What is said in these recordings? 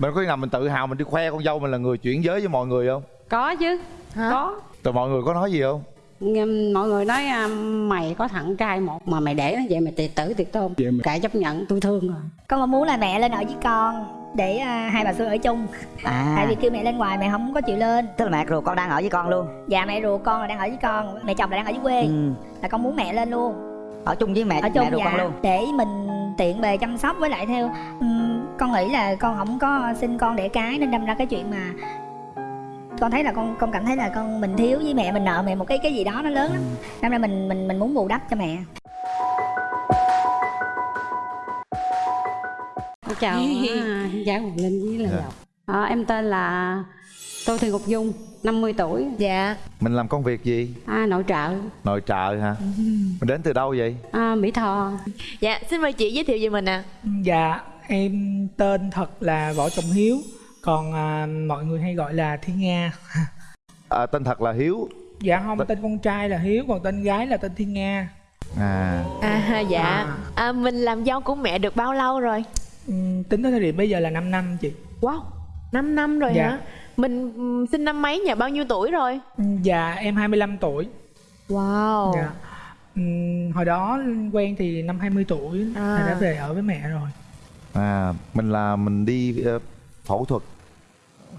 mình có khi nào mình tự hào mình đi khoe con dâu mình là người chuyển giới với mọi người không? Có chứ. Hả? có. Rồi mọi người có nói gì không? Nghe- mọi người nói à, mày có thằng trai một mà mày để nó vậy mày tiệt tử tiệt tôn. Kệ chấp nhận tôi thương rồi. Con có muốn là mẹ lên ở với con để à, hai bà xưa ở chung. À. Tại vì kêu mẹ lên ngoài mẹ không có chịu lên. Tức là mẹ ruột con đang ở với con luôn? Dạ mẹ ruột con là đang ở với con. Mẹ chồng là đang ở dưới quê. Ừ. là con muốn mẹ lên luôn. Ở chung với mẹ ở chung mẹ ruột dạ. con luôn? Để mình tiện bề chăm sóc với lại theo ừm, con nghĩ là con không có sinh con để cái nên đâm ra cái chuyện mà con thấy là con con cảm thấy là con mình thiếu với mẹ mình nợ mẹ một cái cái gì đó nó lớn lắm. Đâm ra mình mình mình muốn bù đắp cho mẹ. Chào à, chào Hoàng Linh với Lê Dạ. Lộc à, em tên là Tô Thị Ngọc Dung 50 tuổi. Dạ. Mình làm công việc gì? À, nội trợ. Nội trợ hả? Mình đến từ đâu vậy? À, Mỹ Tho. Dạ xin mời chị giới thiệu về mình ạ. Dạ, em tên thật là Võ Trọng Hiếu Còn à, mọi người hay gọi là Thiên Nga. À, tên thật là hiếu. Dạ không, tên con trai là Hiếu, còn tên gái là tên Thiên Nga. À. À dạ. À, Mình làm dâu của mẹ được bao lâu rồi? Ừm, Tính tới thời điểm bây giờ là 5 năm chị. Wow 5 năm rồi Dạ. hả? Mình sinh năm mấy nhà bao nhiêu tuổi rồi? Dạ, em 25 tuổi. Wow. Dạ. Ừm, Hồi đó quen thì năm 20 tuổi À. là đã về ở với mẹ rồi. À mình là mình đi ờ, phẫu thuật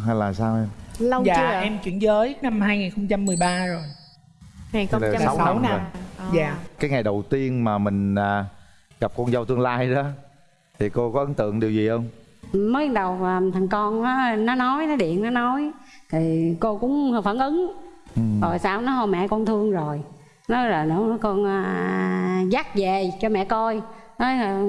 hay là sao em? Lâu Dạ, chưa ạ? em chuyển giới năm 2013 rồi. Thế là 2006 sáu năm năm rồi. À. Dạ. Cái ngày đầu tiên mà mình à, gặp con dâu tương lai đó thì cô có ấn tượng điều gì không mới đầu à, thằng con nó nó nói nó điện nó nói thì cô cũng phản ứng. Ừ. rồi sao nó thôi mẹ con thương rồi. Nó là nó con à, dắt về cho mẹ coi. Nói là,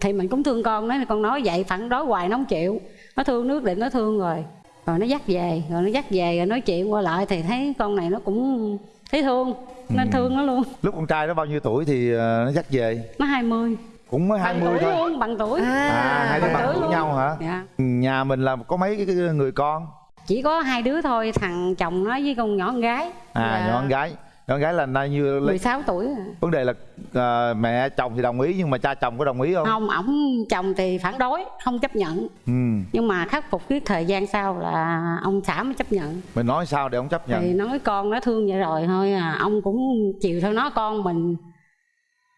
thì mình cũng thương con. Nói là con nói vậy phản đối hoài nó không chịu. Nó thương nước định nó thương rồi. Rồi nó dắt về rồi nó dắt về rồi nói chuyện qua lại thì thấy con này nó cũng thấy thương. Nên Ừ. thương nó luôn. Lúc con trai nó bao nhiêu tuổi thì ờ, nó dắt về? Nó 20 cũng mới bằng 20 tuổi thôi. luôn bằng tuổi. À hai đứa bằng bằng tuổi tuổi nhau hả? Dạ. Nhà mình là có mấy cái, người con. Chỉ có hai đứa thôi thằng chồng nó với con nhỏ con gái. À Dạ. nhỏ con gái. Nhỏ con gái là nay như lấy 16 tuổi. À. vấn đề là ờ, mẹ chồng thì đồng ý nhưng mà cha chồng có đồng ý không? Không ổng chồng thì phản đối không chấp nhận. Ừ. Nhưng mà khắc phục cái thời gian sau là ông xã mới chấp nhận. Mình nói sao để ông chấp nhận? Thì nói con nó thương vậy rồi thôi à ông cũng chiều theo nó con mình ừ,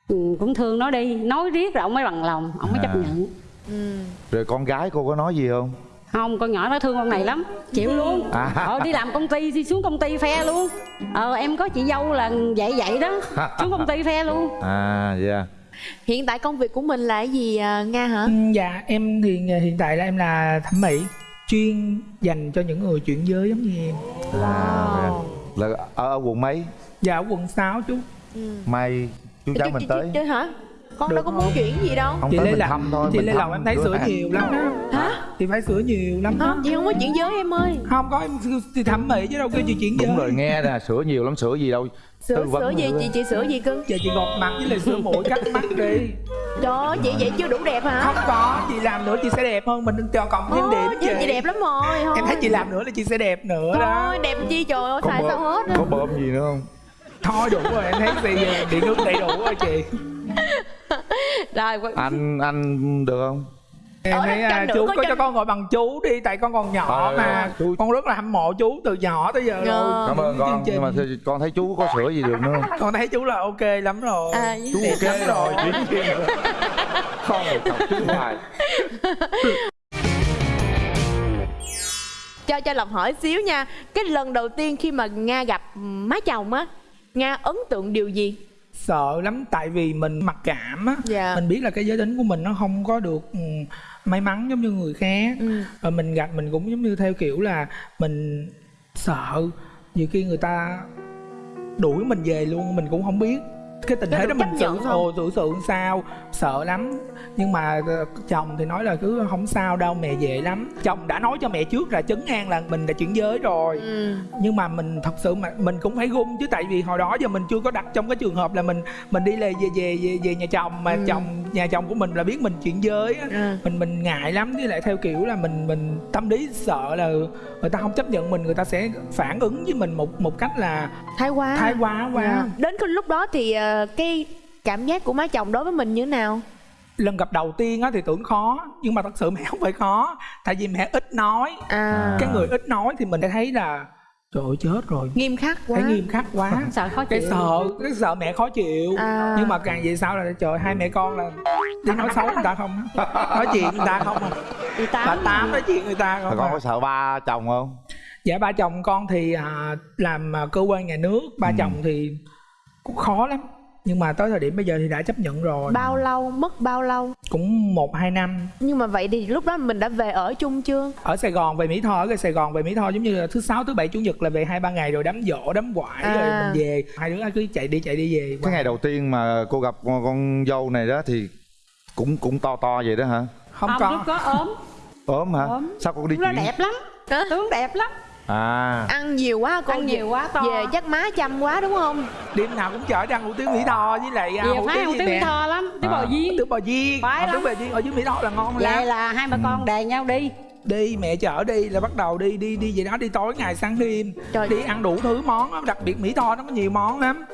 cũng thương nó đi nói riết rồi ông mới bằng lòng ông mới chấp À. nhận Ừ. rồi con gái cô có nói gì không không con nhỏ nó thương con này lắm chịu luôn À. ờ đi làm công ty đi xuống công ty phe luôn ờ em có chị dâu là vậy vậy đó xuống công ty phe luôn à dạ Hiện tại công việc của mình là cái gì à, Nga hả Ừm, Dạ, em thì hiện tại là em là thẩm mỹ Chuyên dành cho những người chuyển giới giống như em à, Wow. dạ. là ở, ở quận mấy Dạ, ở quận 6 chú ừ. mai chú cháu mình tới. Chứ hả? Con Được đâu có muốn chuyển gì đâu. Không chị tới Lê mình thăm thôi chị mình Lê thăm Lộc em thấy hàng. nhiều lắm đó. Hả? thì phải sửa nhiều lắm đó. Không, chị không có chuyển giới em ơi. Không có em thì thẩm mỹ chứ đâu kêu chị chuyển giới đúng rồi nghe nè sửa nhiều lắm sửa gì đâu. Vấn sửa gì? chị chị sửa gì cưng? Giờ chị gọt mặt với lại sửa mũi cắt mắt đi. Trời ơi, chị vậy chưa đủ đẹp hả? Không có chị làm nữa chị sẽ đẹp hơn mình cho cộng thêm Ồ, điểm chứ chị. đẹp lắm rồi em thấy chị làm nữa là chị sẽ đẹp nữa đó. Đẹp chi trời ơi xài sao hết á. có bơm gì nữa không thôi đủ rồi em thấy gì điện nước đầy đủ rồi chị. Rồi anh anh được không? Em thấy à, chú có có cho- con gọi bằng chú đi tại con còn nhỏ Ờ, mà. chú- con rất là hâm mộ chú từ nhỏ tới giờ Ờ. rồi cảm ơn con nhưng mà con thấy chú có sửa gì được nữa không? Con thấy chú là ok lắm rồi. À, chú đẹp lắm ok rồi. không chọc chú hoài cho cho Lộc hỏi xíu nha. Cái lần đầu tiên khi mà Nga gặp má chồng á Nga ấn tượng điều gì sợ lắm tại vì mình mặc cảm á Dạ. mình biết là cái giới tính của mình nó không có được ừ, may mắn giống như người khác Ừ. và mình gặp mình cũng giống như theo kiểu là mình sợ nhiều khi người ta đuổi mình về luôn mình cũng không biết cái tình thế đó mình chấp xử nhận không? ồ xử sự sao sợ lắm nhưng mà ờ, chồng thì nói là cứ không sao đâu mẹ dễ lắm chồng đã nói cho mẹ trước là chấn an là mình đã chuyển giới rồi ừ. nhưng mà mình thật sự mà mình cũng phải gung chứ tại vì hồi đó giờ mình chưa có đặt trong cái trường hợp là mình mình đi về về về về, về nhà chồng mà Ừ. chồng nhà chồng của mình là biết mình chuyển giới á. Ừ. mình mình ngại lắm với lại theo kiểu là mình mình tâm lý sợ là người ta không chấp nhận mình người ta sẽ phản ứng với mình một một cách là Thái quá thái quá quá Dạ. Đến cái lúc đó thì ờ, cái cảm giác của má chồng đối với mình như thế nào lần gặp đầu tiên á thì tưởng khó nhưng mà thật sự mẹ không phải khó tại vì mẹ ít nói à cái người ít nói thì mình sẽ thấy là trời ơi chết rồi. Nghiêm khắc quá. Thấy nghiêm khắc quá. Sợ khó cái chịu. sợ cái sợ mẹ khó chịu. À. nhưng mà càng về sau là trời hai mẹ con là đi nói xấu người ta không? Nói chuyện người ta không à? Bà tám tám nói chuyện người ta không con à. có sợ ba chồng không? Dạ ba chồng con thì à, làm à, cơ quan nhà nước. Ba Ừ. chồng thì cũng khó lắm nhưng mà tới thời điểm bây giờ thì đã chấp nhận rồi. Bao lâu? Mất bao lâu? Cũng một hai năm. Nhưng mà vậy thì lúc đó mình đã về ở chung chưa? Ở Sài Gòn về Mỹ Tho ở Sài Gòn về Mỹ Tho giống như là thứ sáu thứ bảy chủ nhật là về hai ba ngày rồi đám dỗ đám quải À. rồi mình về. Hai đứa cứ chạy đi chạy đi về. Cái ngày đầu tiên mà cô gặp con, con dâu này đó thì cũng cũng to to vậy đó hả? Không, không có. lúc có ốm. Ốm hả? Ốm. sao cô đi chuyện đẹp lắm. Tướng đẹp lắm à. Ăn nhiều quá cô ăn nhiều quá to. về chắc má chăm quá đúng không? Đêm nào cũng chở đi ăn hủ tiếu Mỹ Tho với lại à, về hủ phải tiếu hủ tiếu Mỹ Tho lắm. Tiếu À. bò viên tiếu bò viên hủ tiếu bò viên ở dưới Mỹ Tho là ngon vậy lắm là hai bà con đề nhau đi. Đi mẹ chở đi là bắt đầu đi đi đi vậy đó đi tối ngày sáng đêm. Trời. đi ăn đủ thứ món á, đặc biệt Mỹ Tho nó có nhiều món lắm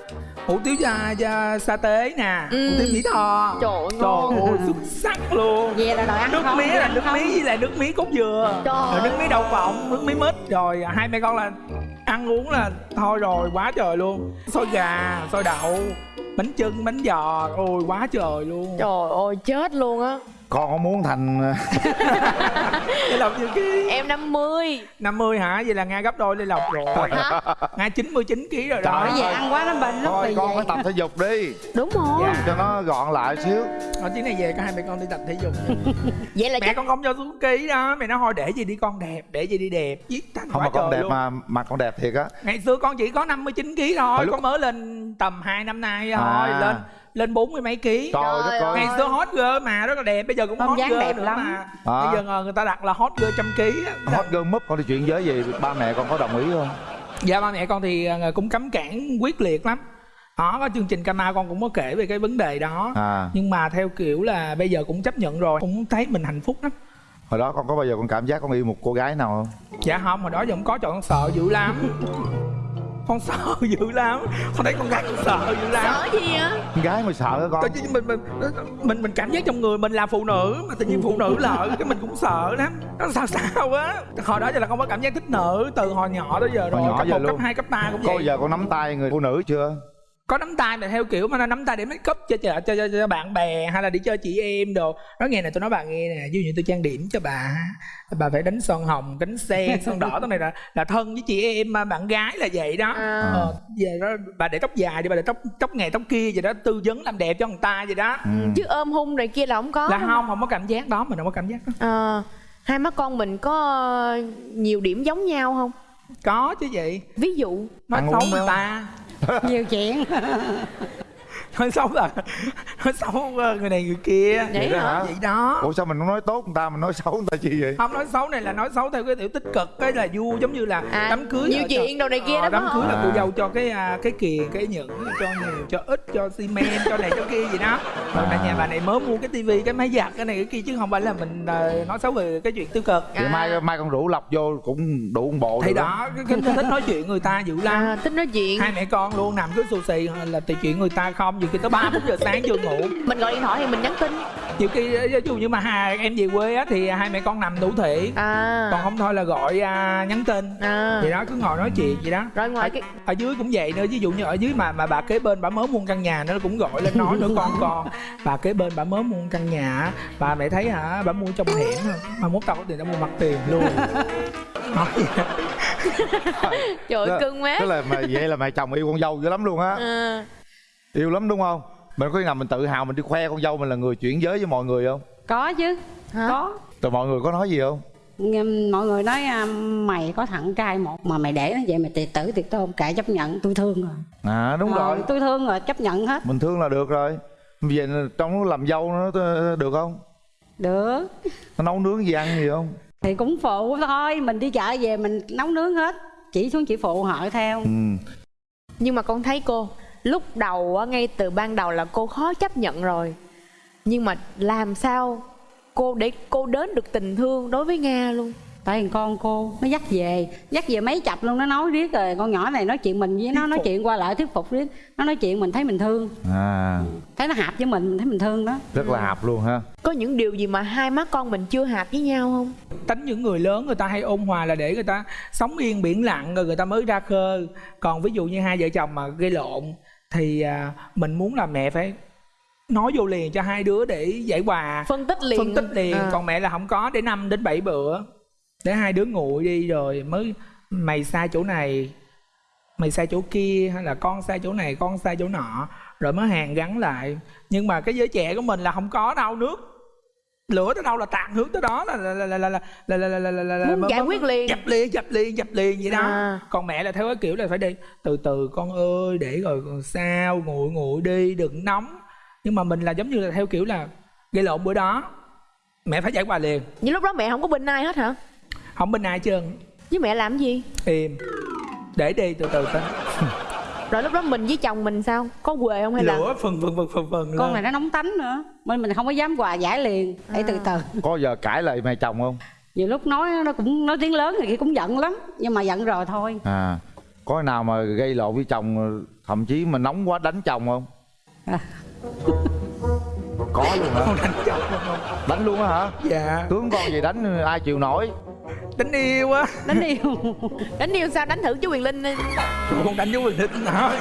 hủ tiếu da, da sa tế nè. Ừ. hủ tiếu Mỹ Tho. Trời ơi, trời ơi xuất sắc luôn. Về là đòi ăn nước mía là nước mía với lại nước mía cốt dừa. Trời rồi nước mía đậu phộng nước mía mít. Rồi hai mẹ con là ăn uống là thôi rồi quá trời luôn. Xôi gà xôi đậu bánh chưng bánh giò. Ôi quá trời luôn. Trời ơi chết luôn á con có muốn thành Lê Lộc nhiêu ký em 50 50 hả? Vậy là nga gấp đôi Lê Lộc rồi. Hả nga 99 kg rồi đó. Vì ăn quá nó bệnh lắm thôi con vậy. phải tập thể dục đi. Đúng rồi. Dạ. cho nó gọn lại xíu. Ở chuyến này về có hai mẹ con đi tập thể dục. Vậy là mẹ chắc con không cho xuống ký đó. Mẹ nói thôi để gì đi con đẹp để gì đi đẹp. Giết thành không mà con đẹp luôn. mà mặt con đẹp thiệt á. Ngày xưa con chỉ có 59 kg thôi Hồi lúc- con mới lên tầm 2 năm nay thôi À. lên lên bốn mươi mấy ký. Trời ơi. Ngày xưa hot girl mà rất là đẹp. Bây giờ cũng Không hot dáng girl đẹp nữa lắm. mà À. bây giờ người ta đặt là hot girl trăm ký á. hot girl múp con đi chuyện giới gì? Ba mẹ con có đồng ý không? Dạ ba mẹ con thì ờ, cũng cấm cản quyết liệt lắm. Đó có chương trình Kama con cũng có kể về cái vấn đề đó. À. Nhưng mà theo kiểu là bây giờ cũng chấp nhận rồi. Cũng thấy mình hạnh phúc lắm. Hồi đó con có bao giờ con cảm giác con yêu một cô gái nào không? Dạ không hồi đó giờ không có trời con sợ dữ lắm con sợ dữ lắm. Con thấy con gái con sợ dữ lắm. Sợ gì á? Con gái mà sợ hả con. Tại vì mình mình mình mình cảm giác trong người mình là phụ nữ mà tự nhiên phụ nữ lợi cái mình cũng sợ lắm. Nó sao sao á? Hồi đó giờ là không có cảm giác thích nữ từ hồi nhỏ tới giờ Hồi rồi nhỏ cấp giờ một cấp luôn. hai cấp ba cũng vậy. giờ con nắm tay người phụ nữ chưa có nắm tay mà theo kiểu mà nó nắm tay để make up cho cho, cho, cho, cho bạn bè hay là đi chơi chị em đồ. Nói nghe nè tôi nói bà nghe nè ví dụ như tôi trang điểm cho bà bà phải đánh son hồng đánh sen son đỏ cái này là là thân với chị em mà bạn gái là vậy đó. À. ờ, về đó bà để tóc dài đi bà để tóc tóc ngày tóc kia vậy đó tư vấn làm đẹp cho người ta vậy đó. Ừ. chứ ôm hung này kia là không có. Là không không có cảm giác đó mình không có cảm giác đó. Ờ, hai má con mình có nhiều điểm giống nhau không? Có chứ vậy. Ví dụ nói xấu người ta nhiều chuyện. nói xấu là nói xấu ờ, người này người kia. Vậy đó hả? vậy đó. Ủa sao mình không nói tốt người ta mình nói xấu người ta chi vậy? Không nói xấu này là nói xấu theo cái kiểu tích cực cái là vui giống như là À, đám cưới nhiều chuyện đồ này kia Ờ, đó đám phải cưới là cô dâu cho cái à, cái kiềng cái nhẫn cho nhiều cho ít cho xi men cho này cho kia gì đó. Rồi À. nhà bà này mới mua cái tivi cái máy giặt cái này cái kia chứ không phải là mình à, nói xấu về cái chuyện tiêu cực. Vậy À. mai mai con rủ lọc vô cũng đủ một bộ thì đó cái, cái, cái thích nói chuyện người ta dữ lắm. À, thích nói chuyện. Hai mẹ con luôn nằm cứ xù xì là tùy chuyện người ta không nhiều khi tới ba bốn giờ sáng chưa ngủ. Mình gọi điện thoại thì mình nhắn tin. Nhiều khi ví dụ như mà hai em về quê á thì hai mẹ con nằm đủ thể à. Còn không thôi là gọi à, nhắn tin. À. Vậy đó cứ ngồi nói chuyện vậy đó. Rồi ngoài cái ở dưới cũng vậy nữa ví dụ như ở dưới mà mà bà kế bên bà mới mua căn nhà nó cũng gọi lên nói nữa con con bà kế bên bà mới mua căn nhà á, bà mẹ thấy hả bà mua trong hẻm mà mốt tao có tiền tao mua mặt tiền luôn. Trời ơi, cưng má tức là mà vậy là mẹ chồng yêu con dâu dữ lắm luôn á. À, yêu lắm đúng không? Mình có khi nào mình tự hào mình đi khoe con dâu mình là người chuyển giới với mọi người không? Có chứ. Hả? có. Rồi mọi người có nói gì không? Nghe mọi người nói à, mày có thằng trai một mà mày để nó vậy mày tiệt tử tiệt tôn kệ chấp nhận tôi thương rồi. À đúng Ờ, rồi. tôi thương rồi chấp nhận hết. Mình thương là được rồi. Bây giờ trong làm dâu nó được không? Được. Nó nấu nướng gì ăn gì không? Thì cũng phụ thôi mình đi chợ về mình nấu nướng hết chỉ xuống chỉ phụ họ theo. Ừ. Nhưng mà con thấy cô lúc đầu á, ngay từ ban đầu là cô khó chấp nhận rồi. Nhưng mà làm sao cô để cô đến được tình thương đối với nga luôn? Tại vì con cô nó dắt về dắt về mấy chập luôn nó nói riết rồi. Con nhỏ này nói chuyện mình với nó nói chuyện qua lại thuyết phục riết. Nó nói chuyện mình thấy mình thương. À. Thấy nó hợp với mình mình thấy mình thương đó. Rất là hợp luôn ha. Có những điều gì mà hai má con mình chưa hợp với nhau không? Tính những người lớn người ta hay ôn hòa là để người ta sống yên biển lặng rồi người ta mới ra khơi. Còn ví dụ như hai vợ chồng mà gây lộn thì à, mình muốn là mẹ phải nói vô liền cho hai đứa để giải hòa. Phân tích liền. Phân tích liền. À. còn mẹ là không có để năm đến 7 bữa để hai đứa nguội đi rồi mới mày sai chỗ này mày sai chỗ kia hay là con sai chỗ này con sai chỗ nọ rồi mới hàn gắn lại. Nhưng mà cái giới trẻ của mình là không có đâu nước lửa tới đâu là tàn hướng tới đó là là là là là là là là là là Muốn giải quyết liền. dập liền dập liền dập liền vậy đó À. còn mẹ là theo cái kiểu là phải đi từ từ con ơi để rồi sao nguội nguội đi đừng nóng nhưng mà mình là giống như là theo kiểu là gây lộn bữa đó mẹ phải giải hòa liền những lúc đó mẹ không có bên ai hết hả không bên ai trơn với mẹ làm gì im để đi từ từ tính rồi lúc đó mình với chồng mình sao? Có quê không hay là lửa phần phần phần phần phần con này nó nóng tánh nữa. Mình mình không có dám hòa giải liền. Để từ từ. Có giờ cãi lại mẹ chồng không? Nhiều lúc nói nó cũng nói tiếng lớn thì cũng giận lắm nhưng mà giận rồi thôi. À có nào mà gây lộn với chồng thậm chí mà nóng quá đánh chồng không? À. có luôn hả? Đánh chồng. Không đánh luôn á hả? Dạ. Tướng con gì đánh ai chịu nổi đánh yêu á đánh yêu. Đánh yêu sao? Đánh thử chú quyền linh đi. Con đánh chú quyền linh hả?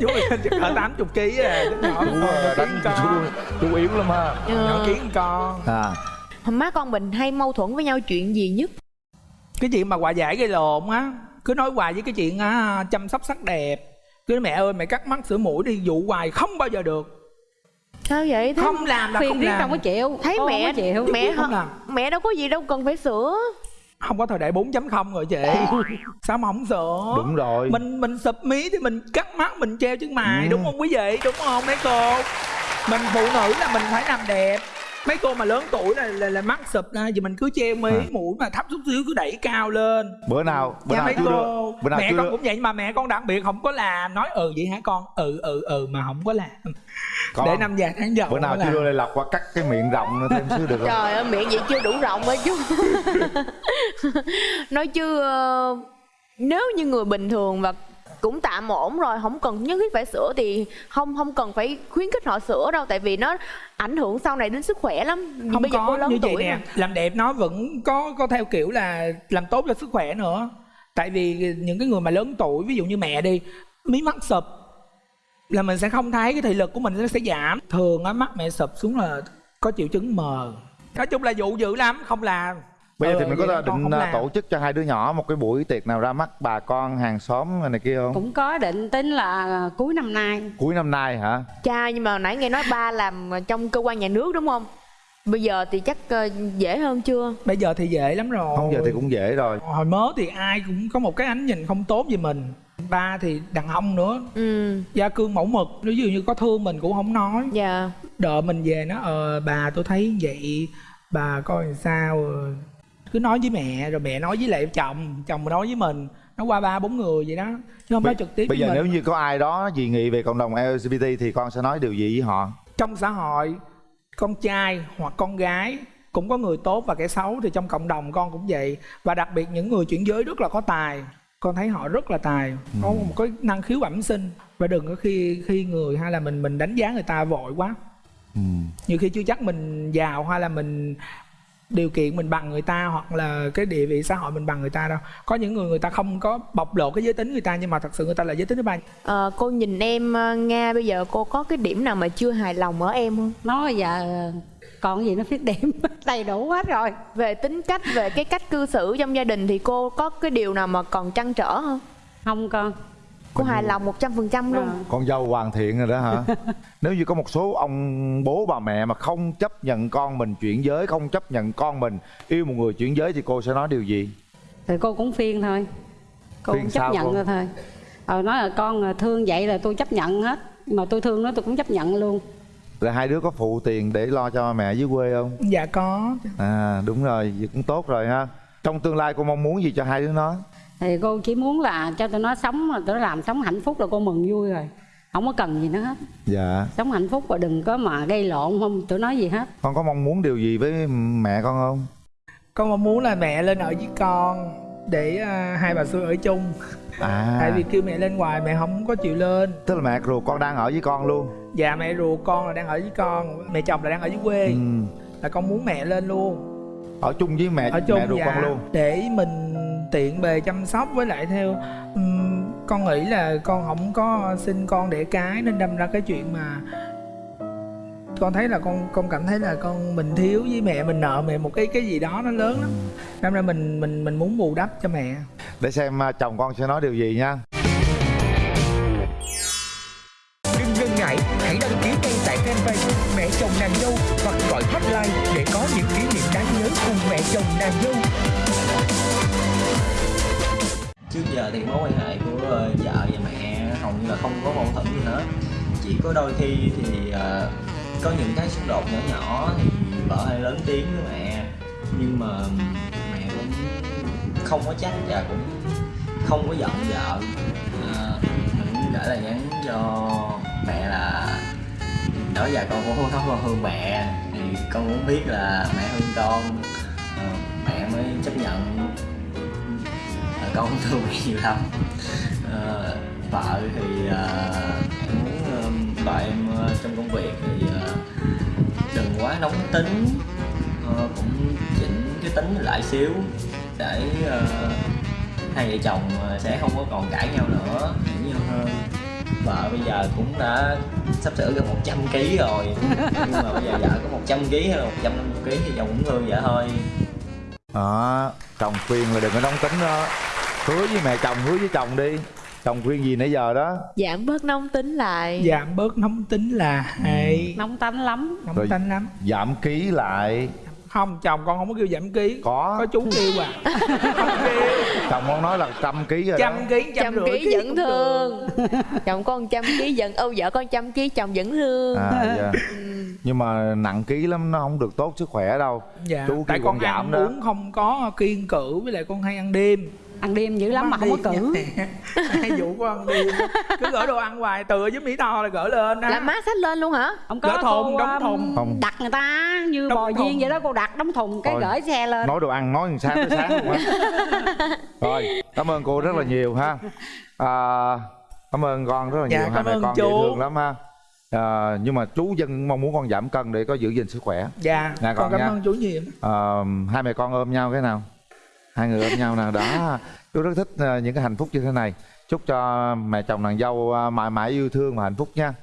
Chú quyền linh chắc cỡ tám chục ký à nhỏ chú đánh chú, con. Chú yếu lắm ha. Nhỏ kiến con. À. Má con mình hay mâu thuẫn với nhau chuyện gì nhất? Cái chuyện mà hòa giải gây lộn á cứ nói hoài với cái chuyện á, chăm sóc sắc đẹp. Cứ nói, mẹ ơi mẹ cắt mắt sửa mũi đi dụ hoài không bao giờ được sao vậy? Thế không làm là không riết làm. đâu có chịu. Thấy Con mẹ không chịu. mẹ không không làm. mẹ đâu có gì đâu cần phải sửa. Không có thời đại 4.0 rồi chị. Sao mà không sợ đúng rồi. Mình mình sụp mí thì mình cắt mắt mình treo chân mày Ừ. đúng không quý vị? Đúng không mấy cô? Mình phụ nữ là mình phải làm đẹp mấy cô mà lớn tuổi là là, là mắt sụp ra thì mình cứ treo mí À. mũi mà thấp chút xíu cứ đẩy cao lên. Bữa nào bữa Dạ nào mấy chưa cô được bữa nào mẹ chưa con được cũng vậy nhưng mà mẹ con đặc biệt không có làm nói ừ vậy hả con? Ừ ừ ừ mà không có làm. Con, để năm già tháng giàu bữa nào chưa đưa đây lọc qua cắt cái miệng rộng nữa thêm xíu được không? Trời ơi miệng vậy chưa đủ rộng ấy chú nói chứ ờ, nếu như người bình thường và cũng tạm ổn rồi không cần nhất thiết phải sửa thì không không cần phải khuyến khích họ sửa đâu tại vì nó ảnh hưởng sau này đến sức khỏe lắm. Không bây giờ cô có lớn như vậy tuổi nè rồi. làm đẹp nó vẫn có có theo kiểu là làm tốt cho sức khỏe nữa. Tại vì những cái người mà lớn tuổi ví dụ như mẹ đi mí mắt sụp là mình sẽ không thấy cái thị lực của mình nó sẽ giảm. Thường á mắt mẹ sụp xuống là có triệu chứng mờ. Nói chung là dụ dữ lắm không làm bây giờ Ừ, thì mình có con định à, tổ chức cho hai đứa nhỏ một cái buổi tiệc nào ra mắt bà con hàng xóm này kia không? Cũng có định tính là cuối năm nay. Cuối năm nay hả? Cha nhưng mà nãy nghe nói ba làm trong cơ quan nhà nước đúng không? Bây giờ thì chắc ờ, dễ hơn chưa? Bây giờ thì dễ lắm rồi. Không giờ thì cũng dễ rồi. Hồi mới thì ai cũng có một cái ánh nhìn không tốt về mình. Ba thì đàn ông nữa. Ừ. Gia cương mẫu mực. Ví dụ như có thương mình cũng không nói. Dạ. Đợi mình về nó ờ bà tôi thấy vậy bà coi làm sao ờ. Cứ nói với mẹ rồi mẹ nói với lại chồng chồng nói với mình nó qua ba bốn người vậy đó chứ không nói trực tiếp bây giờ mình. nếu như có ai đó dị nghị về cộng đồng LGBT thì con sẽ nói điều gì với họ? Trong xã hội con trai hoặc con gái cũng có người tốt và kẻ xấu thì trong cộng đồng con cũng vậy. Và đặc biệt những người chuyển giới rất là có tài con thấy họ rất là tài có một cái năng khiếu bẩm sinh. Và đừng có khi khi người hay là mình mình đánh giá người ta vội quá. Ừ. nhiều khi chưa chắc mình giàu hay là mình điều kiện mình bằng người ta hoặc là cái địa vị xã hội mình bằng người ta đâu. Có những người người ta không có bộc lộ cái giới tính người ta nhưng mà thật sự người ta là giới tính thứ ba. Ờ, cô nhìn em ờ, nga bây giờ cô có cái điểm nào mà chưa hài lòng ở em không? Nói giờ còn gì nó khuyết điểm đầy đủ hết rồi. Về tính cách về cái cách cư xử trong gia đình thì cô có cái điều nào mà còn trăn trở không? Không con cô hài lòng một trăm phần trăm luôn. Ờ. con dâu hoàn thiện rồi đó hả? Nếu như có một số ông bố bà mẹ mà không chấp nhận con mình chuyển giới không chấp nhận con mình yêu một người chuyển giới thì cô sẽ nói điều gì? Thì cô cũng phiên thôi. Cô Phiên cũng chấp nhận cô? rồi thôi. Ờ nói là con là thương vậy là tôi chấp nhận hết. Nhưng mà tôi thương nó tôi cũng chấp nhận luôn. Là hai đứa có phụ tiền để lo cho mẹ dưới quê không? Dạ có. À đúng rồi vậy cũng tốt rồi ha. Trong tương lai cô mong muốn gì cho hai đứa nó thì cô chỉ muốn là cho tụi nó sống mà tụi nó làm sống hạnh phúc là cô mừng vui rồi. Không có cần gì nữa hết. Dạ. Sống hạnh phúc và đừng có mà gây lộn không tụi nói gì hết. Con có mong muốn điều gì với mẹ con không? Con mong muốn là mẹ lên ở với con để à, hai bà xui ở chung. À. Tại vì kêu mẹ lên ngoài mẹ không có chịu lên. Tức là mẹ ruột con đang ở với con luôn. Dạ mẹ ruột con là đang ở với con mẹ chồng là đang ở dưới quê. Ừ. là con muốn mẹ lên luôn. Ở chung với mẹ ở chung mẹ ruột dạ. con luôn. Để mình tiện bề chăm sóc với lại theo ừm, con nghĩ là con không có sinh con để cái nên đâm ra cái chuyện mà con thấy là con con cảm thấy là con mình thiếu với mẹ mình nợ mẹ một cái cái gì đó nó lớn lắm. Đâm ra mình mình mình muốn bù đắp cho mẹ. Để xem à, chồng con sẽ nói điều gì nha. Đừng ngần ngại, hãy đăng ký ngay tại fanpage Mẹ chồng nàng dâu hoặc gọi hotline để có những kỷ niệm đáng nhớ cùng mẹ chồng nàng dâu trước giờ thì mối quan hệ của ờ, vợ và mẹ hầu như là không có mâu thuẫn gì hết. Chỉ có đôi khi thì uh, có những cái xung đột nhỏ nhỏ thì vợ hay lớn tiếng với mẹ. Nhưng mà mẹ cũng không có trách và cũng không có giận vợ. Ờ, mình cũng là nhắn cho mẹ là đó giờ con cũng không con thương mẹ thì con muốn biết là mẹ thương con. Uh, mẹ mới chấp nhận con thương nhiều lắm. Ờ, vợ thì ờ, muốn ờ, vợ em ờ, trong công việc thì ờ, đừng quá nóng tính Ờ, cũng chỉnh cái tính lại xíu để ờ, hai vợ chồng ờ, sẽ không có còn cãi nhau nữa hiểu nhau hơn. Vợ bây giờ cũng đã sắp sửa gần 100 kg rồi nhưng mà bây giờ vợ có 100 kg hay là 150 kg thì chồng cũng thương vợ thôi. Đó chồng khuyên là đừng có nóng tính đó hứa với mẹ chồng hứa với chồng đi. Chồng khuyên gì nãy giờ đó? Giảm bớt nóng tính lại. Giảm bớt nóng tính là hay. Nóng tánh lắm. Nóng Rồi. tính lắm. giảm ký lại. Không chồng con không có kêu giảm ký. Có. Có chú kêu à. Không kêu chồng con nói là trăm ký rồi trăm ký trăm trăm ký vẫn thương. Chồng con trăm ký vẫn âu vợ con trăm ký chồng vẫn thương. À dạ. Nhưng mà nặng ký lắm nó không được tốt sức khỏe đâu. Dạ Chú tại con con giảm ăn đó. uống không có kiêng cử với lại con hay ăn đêm ăn đêm dữ lắm mà không có cử. Hay vụ con ăn đêm cứ gửi đồ ăn hoài từ ở dưới mỹ tho là gửi lên á. Là má xách lên luôn hả? Không có thùng, cô, đóng um, thùng. Đặt người ta như Đóng bò thùng. viên vậy đó cô đặt đóng thùng cái gửi xe lên. nói đồ ăn nói từ sáng tới sáng luôn á. Rồi cảm ơn cô rất là nhiều ha. À, cảm ơn con rất là Dạ, nhiều hai cảm mẹ ơn con dễ thương lắm ha. À, nhưng mà chú dân mong muốn con giảm cân để có giữ gìn sức khỏe. Dạ Dạ, con con cảm nha. ơn chú nhiều. À, hai mẹ con ôm nhau cái nào hai người ôm nhau nè. Đó, chú rất thích ờ, những cái hạnh phúc như thế này. Chúc cho mẹ chồng nàng dâu ờ, mãi mãi yêu thương và hạnh phúc nha.